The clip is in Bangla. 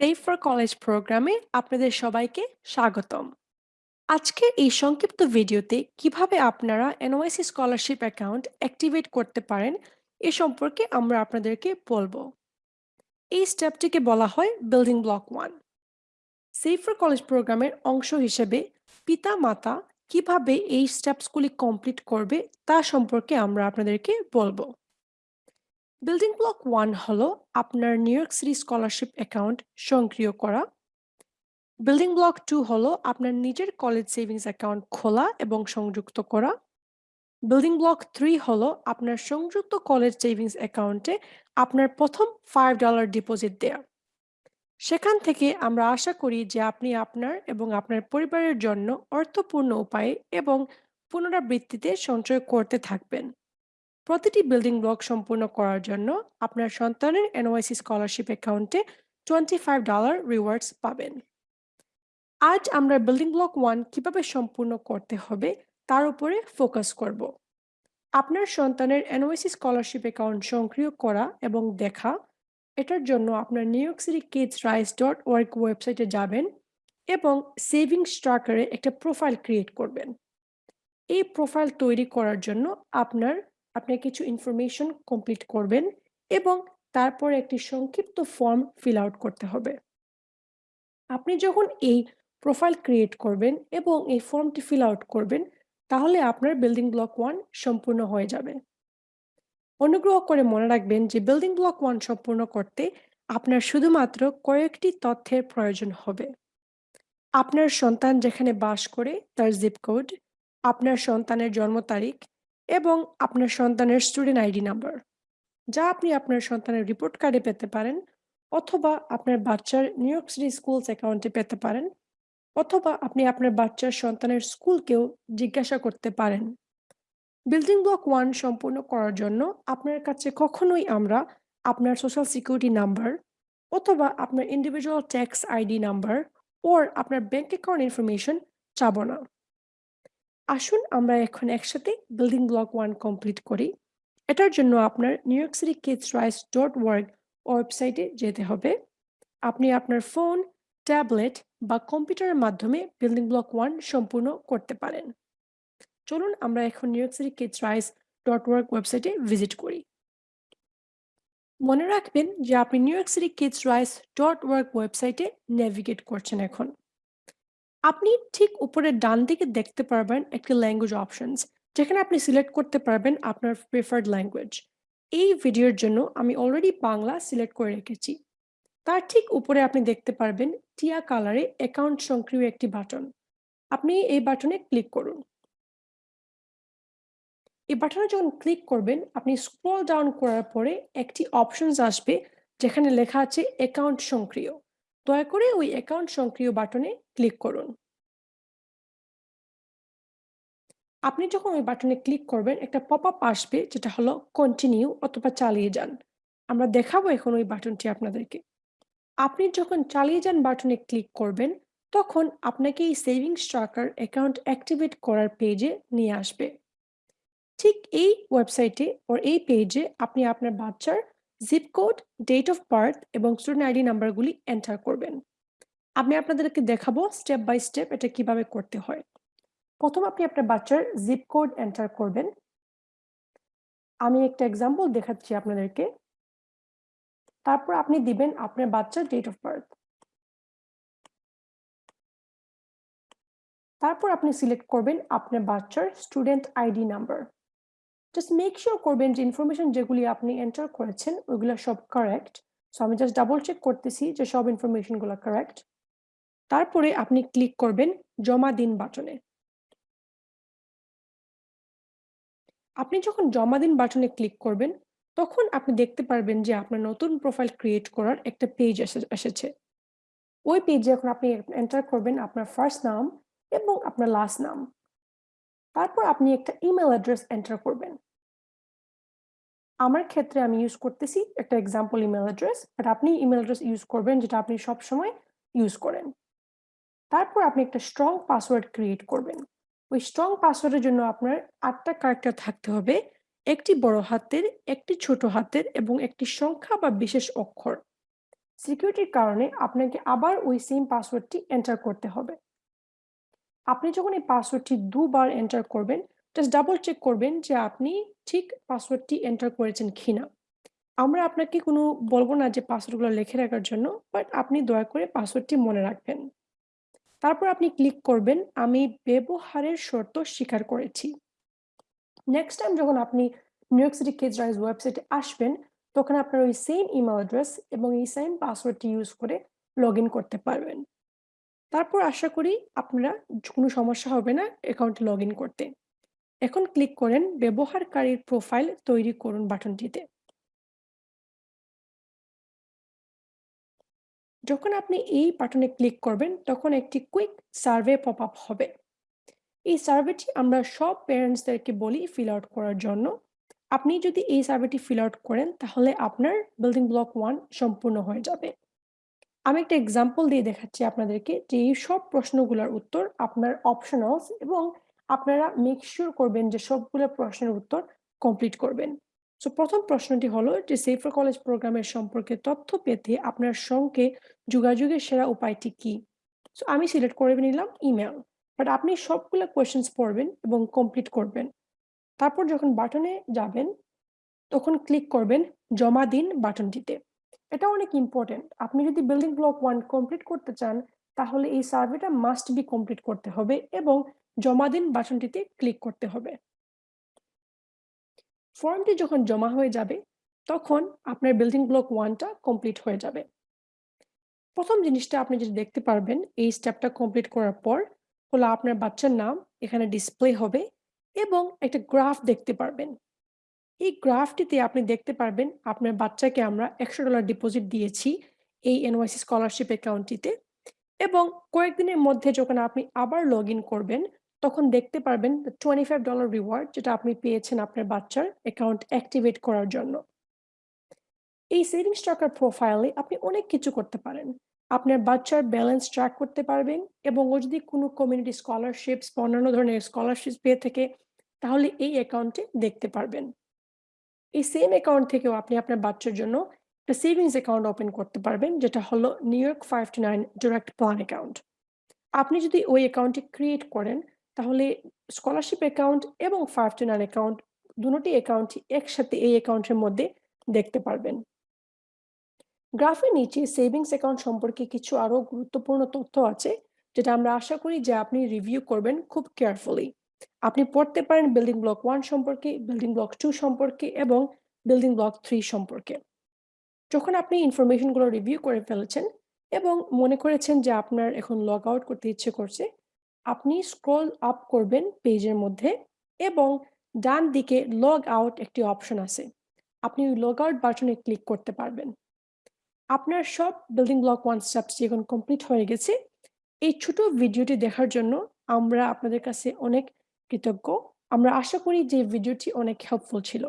সেভ ফর কলেজ প্রোগ্রামে আপনাদের সবাইকে স্বাগতম। আজকের এই সংক্ষিপ্ত ভিডিওতে কীভাবে আপনারা এনওয়াইসি স্কলারশিপ অ্যাকাউন্ট অ্যাক্টিভেট করতে পারেন এ সম্পর্কে আমরা আপনাদেরকে বলব। এই স্টেপটিকে বলা হয় building block one save for college প্রোগ্রামের অংশ হিসেবে পিতা মাতা কীভাবে এই স্টেপসগুলি কমপ্লিট করবে তা সম্পর্কে আমরা আপনাদেরকে বলব। বিল্ডিং ব্লক ওয়ান হলো আপনার New York City scholarship account সক্রিয় করা। বিল্ডিং ব্লক টু হলো আপনার নিজের কলেজ সেভিংস অ্যাকাউন্ট খোলা এবং সংযুক্ত করা। বিল্ডিং ব্লক থ্রি হলো আপনার সংযুক্ত কলেজ সেভিংস অ্যাকাউন্টে আপনার প্রথম ফাইভ ডলার ডিপোজিট দেয়া। সেখান থেকে আমরা আশা করি যে আপনি আপনার এবং আপনার পরিবারের জন্য অর্থপূর্ণ উপায়ে এবং পুনরাবৃত্তিতে সঞ্চয় করতে থাকবেন। প্রতিটি বিল্ডিং ব্লক সম্পূর্ণ করার জন্য আপনার সন্তানের এনওয়াইসি স্কলারশিপ অ্যাকাউন্টে টোয়েন্টি ফাইভ ডলার রিওয়ার্ডস পাবেন। আজ আমরা বিল্ডিং ব্লক ওয়ান কীভাবে সম্পূর্ণ করতে হবে তার উপরে ফোকাস করব। আপনার সন্তানের এনওয়াইসি স্কলারশিপ অ্যাকাউন্ট সক্রিয় করা এবং দেখা, এটার জন্য আপনার New York City Kids Rise dot work ওয়েবসাইটে যাবেন এবং সেভিংস ট্রাকারে একটা প্রোফাইল ক্রিয়েট করবেন। এই প্রোফাইল তৈরি করার জন্য আপনার আপনি কিছু ইনফরমেশন কমপ্লিট করবেন এবং তারপর একটি সংক্ষিপ্ত ফর্ম ফিল আউট করতে হবে। আপনি যখন এই প্রোফাইল ক্রিয়েট করবেন এবং এই ফর্মটি ফিল আউট করবেন, তাহলে আপনার বিল্ডিং ব্লক ওয়ান সম্পূর্ণ হয়ে যাবে। অনুগ্রহ করে মনে রাখবেন যে বিল্ডিং ব্লক ওয়ান সম্পূর্ণ করতে আপনার শুধুমাত্র কয়েকটি তথ্যের প্রয়োজন হবে। আপনার সন্তান যেখানে বাস করে, তার জিপ কোড আপনার সন্তানের জন্ম তারিখ এবং আপনার সন্তানের স্টুডেন্ট আইডি নাম্বার যা আপনি আপনার সন্তানের রিপোর্ট কার্ডে পেতে পারেন, অথবা আপনার বাচ্চার নিউ ইয়র্ক সিটি স্কুলস অ্যাকাউন্টে পেতে পারেন, অথবা আপনি আপনার বাচ্চার সন্তানের স্কুলকেও জিজ্ঞাসা করতে পারেন। বিল্ডিং ব্লক ওয়ান সম্পূর্ণ করার জন্য আপনার কাছে কখনোই আমরা আপনার সোশ্যাল সিকিউরিটি নাম্বার অথবা আপনার individual tax ID number or আপনার ব্যাংক অ্যাকাউন্ট ইনফরমেশন চাবো না। আসুন আমরা এখন একসাথে বিল্ডিং ব্লক ওয়ান কমপ্লিট করি। এটার জন্য আপনার New York City Kids Rise dot work ওয়েবসাইটে যেতে হবে। আপনি আপনার ফোন ট্যাবলেট বা কম্পিউটারের মাধ্যমে বিল্ডিং ব্লক ওয়ান সম্পূর্ণ করতে পারেন। চলুন আমরা এখন New York City Kids Rise dot work ওয়েবসাইটে ভিজিট করি। মনে রাখবেন যে আপনি New York City Kids Rise dot work ওয়েবসাইটে নেভিগেট করছেন এখন। আপনি ঠিক উপরের ডান দিকে দেখতে পারবেন একটি ল্যাঙ্গুয়েজ অপশনস যেখানে আপনি সিলেক্ট করতে পারবেন আপনার প্রেফার্ড ল্যাঙ্গুয়েজ এই ভিডিওর জন্য আমি অলরেডি বাংলা সিলেক্ট করে রেখেছি। তার ঠিক উপরে আপনি দেখতে পারবেন টিয়া কালারে অ্যাকাউন্ট সক্রিয় একটি বাটন আপনি এই বাটনে ক্লিক করুন। এই বাটনে যখন ক্লিক করবেন, আপনি স্ক্রল ডাউন করার পরে একটি অপশনস আসবে, যেখানে লেখা আছে অ্যাকাউন্ট সক্রিয়। দয়া করে ওই অ্যাকাউন্ট সক্রিয় বাটনে ক্লিক করুন। আপনি যখন ওই বাটনে ক্লিক করবেন, একটা পপ আপ আসবে যেটা হলো কন্টিনিউ অথবা চালিয়ে যান। আমরা দেখাবো এখন ওই বাটনটি আপনাদেরকে। আপনি যখন চালিয়ে যান বাটনে ক্লিক করবেন, তখন আপনাকে এই সেভিংস ট্রাকার অ্যাকাউন্ট অ্যাক্টিভেট করার পেজে নিয়ে আসবে। ঠিক এই ওয়েবসাইটে ওর এই পেজে আপনি আপনার বাচ্চার zip code date of birth এবং স্টুডেন্ট আইডি নাম্বারগুলি এন্টার করবেন। আমি আপনাদেরকে দেখাবো স্টেপ বাই স্টেপ এটা কীভাবে করতে হয়। প্রথম আপনি আপনার বাচ্চার জিপ কোড এন্টার করবেন। আমি একটা এক্সাম্পল দেখাচ্ছি আপনাদেরকে। তারপর আপনি দিবেন আপনার বাচ্চার ডেট অফ বার্থ তারপর আপনি সিলেক্ট করবেন আপনার বাচ্চার student ID number just make sure করবেন যে ইনফরমেশন যেগুলি আপনি এন্টার করেছেন, ওইগুলো সব কারেক্ট সো আমি জাস্ট ডাবল চেক করতেছি যে সব ইনফরমেশনগুলো কারেক্ট তারপরে আপনি ক্লিক করবেন জমা দিন বাটনে। আপনি যখন জমা দিন বাটনে ক্লিক করবেন, তখন আপনি দেখতে পারবেন যে আপনার নতুন প্রোফাইল ক্রিয়েট করার একটা পেজ এসেছে। ওই পেজে এখন আপনি এন্টার করবেন, আপনার ফার্স্ট নাম এবং আপনার লাস্ট নাম। তারপর আপনি একটা ইমেল অ্যাড্রেস এন্টার করবেন। আমার ক্ষেত্রে আমি ইউজ করতেছি একটা এক্সাম্পল ইমেল অ্যাড্রেস বাট আপনি ইমেল অ্যাড্রেস ইউজ করবেন যেটা আপনি সব সময় ইউজ করেন। তারপর আপনি একটা স্ট্রং পাসওয়ার্ড ক্রিয়েট করবেন। ওই স্ট্রং পাসওয়ার্ডের জন্য আপনার আটটা ক্যারেক্টার থাকতে হবে, একটি বড় হাতের, একটি ছোট হাতের এবং একটি সংখ্যা বা বিশেষ অক্ষর। সিকিউরিটির কারণে আপনাকে আবার ওই সেম পাসওয়ার্ডটি এন্টার করতে হবে। আপনি যখন এই পাসওয়ার্ডটি দুবার এন্টার করবেন জাস্ট ডাবল চেক করবেন যে আপনি ঠিক পাসওয়ার্ডটি এন্টার করেছেন কিনা। আমরা আপনাকে কোনো বলব না যে পাসওয়ার্ডগুলো লিখে রাখার জন্য বাট আপনি দয়া করে পাসওয়ার্ডটি মনে রাখবেন। তারপর আপনি ক্লিক করবেন, আমি ব্যবহারের শর্ত স্বীকার করেছি। নেক্সট টাইম যখন আপনি New York City Kids Rise ওয়েবসাইটে আসবেন, তখন আপনার ওই সেম ইমেল অ্যাড্রেস এবং এই সেম পাসওয়ার্ডটি ইউজ করে লগ করতে পারবেন। তারপর আশা করি আপনারা কোনো সমস্যা হবে না অ্যাকাউন্টে লগ করতে। এখন ক্লিক করেন ব্যবহারকারীর প্রোফাইল তৈরি করুন বাটনটিতে। যখন আপনি এই বাটনে ক্লিক করবেন, তখন একটি কুইক সার্ভে পপ আপ হবে। এই সার্ভেটি আমরা সব প্যারেন্টসদেরকে বলি ফিল আউট করার জন্য। আপনি যদি এই সার্ভেটি ফিল আউট করেন, তাহলে আপনার বিল্ডিং ব্লক ওয়ান সম্পূর্ণ হয়ে যাবে। আমি একটা এক্সাম্পল দিয়ে দেখাচ্ছি আপনাদেরকে যে এই সব প্রশ্নগুলোর উত্তর আপনার অপশনালস এবং আপনারা মেক শিওর করবেন যে সবগুলো প্রশ্নের উত্তর কমপ্লিট করবেন। সো প্রথম প্রশ্নটি হলো যে সেফার কলেজ প্রোগ্রামের সম্পর্কে তথ্য পেতে আপনার সঙ্গে যোগাযোগের সেরা উপায়টি কি? সো আমি সিলেক্ট করে নিলাম ইমেল বাট আপনি সবগুলো কোয়েশ্চেন্স পড়বেন এবং কমপ্লিট করবেন। তারপর যখন বাটনে যাবেন, তখন ক্লিক করবেন জমা দিন বাটনটিতে এটা অনেক ইম্পর্টেন্ট আপনি যদি বিল্ডিং ব্লক ওয়ান কমপ্লিট করতে চান, তাহলে এই সার্ভেটা মাস্ট বি কমপ্লিট করতে হবে এবং জমা দিন বাসনটিতে ক্লিক করতে হবে। ফর্মটি যখন জমা হয়ে যাবে, তখন আপনার বিল্ডিং ব্লক ওয়ানটা কমপ্লিট হয়ে যাবে। প্রথম জিনিসটা আপনি যেটা দেখতে পারবেন, এই স্টেপটা কমপ্লিট করার পর হলো আপনার বাচ্চার নাম, এখানে ডিসপ্লে হবে এবং একটা গ্রাফ দেখতে পারবেন। এই গ্রাফটিতে আপনি দেখতে পারবেন আপনার বাচ্চাকে আমরা একশো ডলার ডিপোজিট দিয়েছি এই এনওয়াইসি স্কলারশিপ অ্যাকাউন্টটিতে এবং কয়েকদিনের মধ্যে যখন আপনি আবার লগ করবেন, তখন দেখতে পারবেন টোয়েন্টি ফাইভ ডলার রিওয়ার্ড যেটা আপনি পেয়েছেন আপনার বাচ্চার অ্যাকাউন্ট অ্যাক্টিভেট করার জন্য। এই সেভিংস টাকার প্রোফাইলে আপনি অনেক কিছু করতে পারেন। আপনার বাচ্চার ব্যালেন্স ট্র্যাক করতে পারবেন এবং ও যদি কোনো কমিউনিটি স্কলারশিপস বা অন্যান্য ধরনের স্কলারশিপ পেয়ে থাকে, তাহলে এই অ্যাকাউন্টে দেখতে পারবেন। এই সেম অ্যাকাউন্ট থেকেও আপনি আপনার বাচ্চার জন্য একটা সেভিংস অ্যাকাউন্ট ওপেন করতে পারবেন, যেটা হলো New York five two nine direct plan account আপনি যদি ওই অ্যাকাউন্টটি ক্রিয়েট করেন, তাহলে স্কলারশিপ অ্যাকাউন্ট এবং ফাইভ টু নাইন অ্যাকাউন্ট দুটি অ্যাকাউন্টই একসাথে এই অ্যাকাউন্টের মধ্যে দেখতে পারবেন। গ্রাফের নিচে সেভিংস অ্যাকাউন্ট সম্পর্কে কিছু আরও গুরুত্বপূর্ণ তথ্য আছে, যেটা আমরা আশা করি যে আপনি রিভিউ করবেন খুব কেয়ারফুলি আপনি পড়তে পারেন বিল্ডিং ব্লক ওয়ান সম্পর্কে বিল্ডিং ব্লক টু সম্পর্কে এবং বিল্ডিং ব্লক থ্রি সম্পর্কে। যখন আপনি ইনফরমেশনগুলো রিভিউ করে ফেলেছেন এবং মনে করেছেন যে আপনার এখন লগ আউট করতে ইচ্ছে করছে, আপনি স্ক্রল আপ করবেন পেজের মধ্যে এবং ডান দিকে লগ আউট একটি অপশন আছে। আপনি ওই লগ আউট বাটনে ক্লিক করতে পারবেন। আপনার সব বিল্ডিং ব্লক ওয়ান স্টেপস এখন কমপ্লিট হয়ে গেছে, এই ছোট ভিডিওটি দেখার জন্য আমরা আপনাদের কাছে অনেক কৃতজ্ঞ। আমরা আশা করি যে ভিডিওটি অনেক হেল্পফুল ছিল।